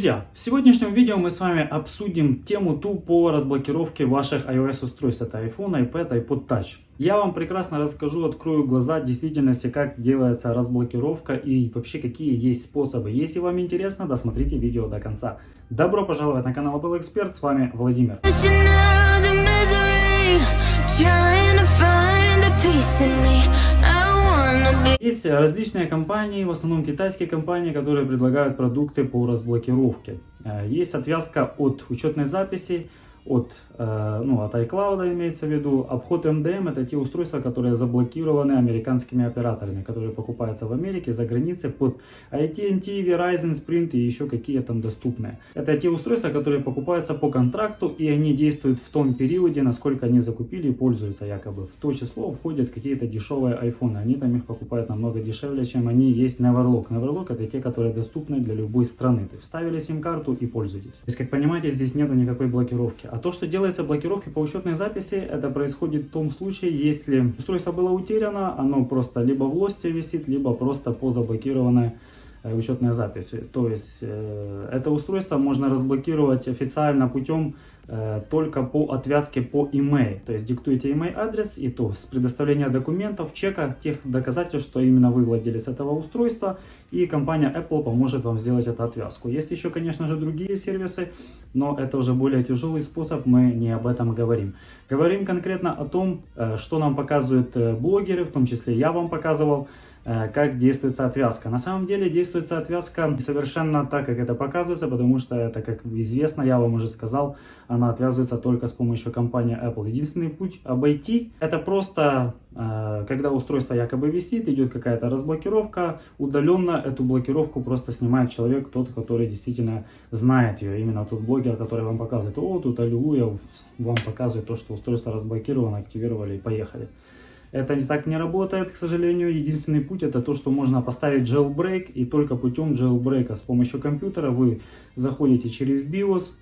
Друзья, в сегодняшнем видео мы с вами обсудим тему ту по разблокировке ваших iOS устройств. Это iPhone, iPad, iPod Touch. Я вам прекрасно расскажу, открою глаза действительности, как делается разблокировка и вообще какие есть способы. Если вам интересно, досмотрите видео до конца. Добро пожаловать на канал Apple Expert, с вами Владимир. Есть различные компании, в основном китайские компании, которые предлагают продукты по разблокировке. Э, есть отвязка от учетной записи, от, ну, от iCloud имеется в виду. Обход MDM это те устройства, которые заблокированы американскими операторами, которые покупаются в Америке, за границей под AT&T, Verizon, Sprint и еще какие там доступные. Это те устройства, которые покупаются по контракту и они действуют в том периоде, насколько они закупили и пользуются якобы. В то число входят какие-то дешевые iPhone. Они там их покупают намного дешевле, чем они есть Neverlock. Neverlock это те, которые доступны для любой страны. Есть вставили сим-карту и пользуйтесь. То есть, как понимаете, здесь нету никакой блокировки. А то, что делается блокировки по учетной записи, это происходит в том случае, если устройство было утеряно, оно просто либо в лосте висит, либо просто по заблокированной э, учетной записи. То есть э, это устройство можно разблокировать официально путем только по отвязке по email. То есть диктуете email адрес и то с предоставления документов, чека, тех доказательств, что именно вы владелец этого устройства. И компания Apple поможет вам сделать эту отвязку. Есть еще, конечно же, другие сервисы, но это уже более тяжелый способ, мы не об этом говорим. Говорим конкретно о том, э, что нам показывают э, блогеры, в том числе я вам показывал. Э, как действуется отвязка. На самом деле действуется отвязка совершенно так, как это показывается, потому что это, как известно, я вам уже сказал, она отвязывается только с помощью компании Apple. Единственный путь обойти, это просто, э, когда устройство якобы висит, идет какая-то разблокировка, удаленно эту блокировку просто снимает человек, тот, который действительно знает ее, именно тот блогер, который вам показывает, о, тут аллилуйя, вам показывает то, что устройство разблокировано, активировали и поехали. Это не так не работает, к сожалению. Единственный путь это то, что можно поставить jailbreak и только путем jailbreak с помощью компьютера вы заходите через BIOS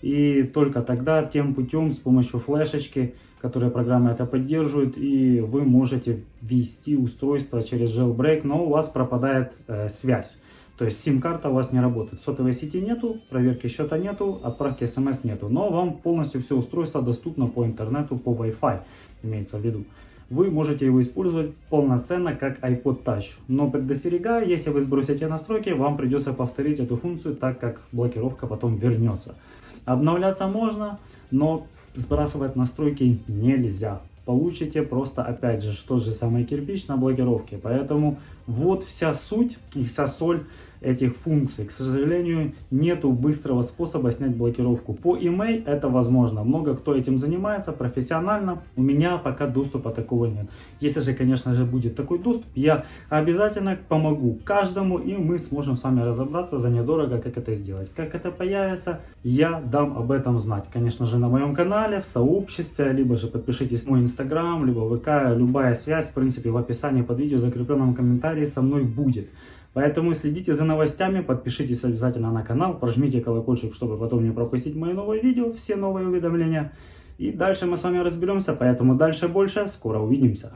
и только тогда тем путем с помощью флешечки, которая программа это поддерживает, и вы можете ввести устройство через jailbreak, но у вас пропадает э, связь. То есть сим-карта у вас не работает. Сотовой сети нету, проверки счета нету, отправки смс нету. Но вам полностью все устройство доступно по интернету, по Wi-Fi, имеется в виду вы можете его использовать полноценно как iPod Touch. Но предостерегаю, если вы сбросите настройки, вам придется повторить эту функцию, так как блокировка потом вернется. Обновляться можно, но сбрасывать настройки нельзя. Получите просто, опять же, тот же самый кирпич на блокировке. Поэтому вот вся суть и вся соль этих функций. К сожалению, нету быстрого способа снять блокировку. По email это возможно. Много кто этим занимается профессионально. У меня пока доступа такого нет. Если же, конечно же, будет такой доступ, я обязательно помогу каждому, и мы сможем с вами разобраться за недорого, как это сделать. Как это появится, я дам об этом знать. Конечно же, на моем канале, в сообществе, либо же подпишитесь на мой инстаграм, либо ВК, любая связь, в принципе, в описании под видео, закрепленном комментарии со мной будет. Поэтому следите за новостями, подпишитесь обязательно на канал, прожмите колокольчик, чтобы потом не пропустить мои новые видео, все новые уведомления. И дальше мы с вами разберемся, поэтому дальше больше, скоро увидимся.